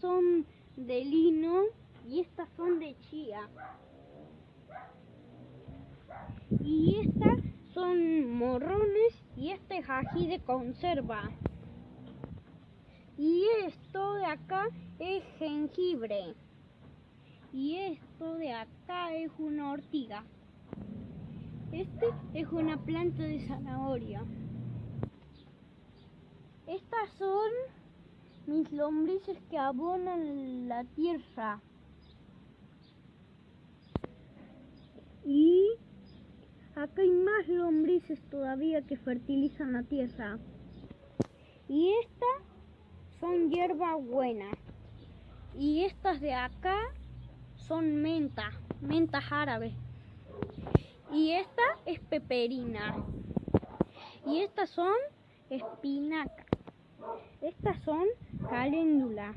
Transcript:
son de lino y estas son de chía. Y estas son morrones y este es ají de conserva. Y esto de acá es jengibre. Y esto de acá es una ortiga. Este es una planta de zanahoria. Estas son mis lombrices que abonan la tierra. Y acá hay más lombrices todavía que fertilizan la tierra. Y estas son hierba buena. Y estas de acá son menta, mentas árabes. Y esta es peperina. Y estas son espinacas. Estas son caléndula.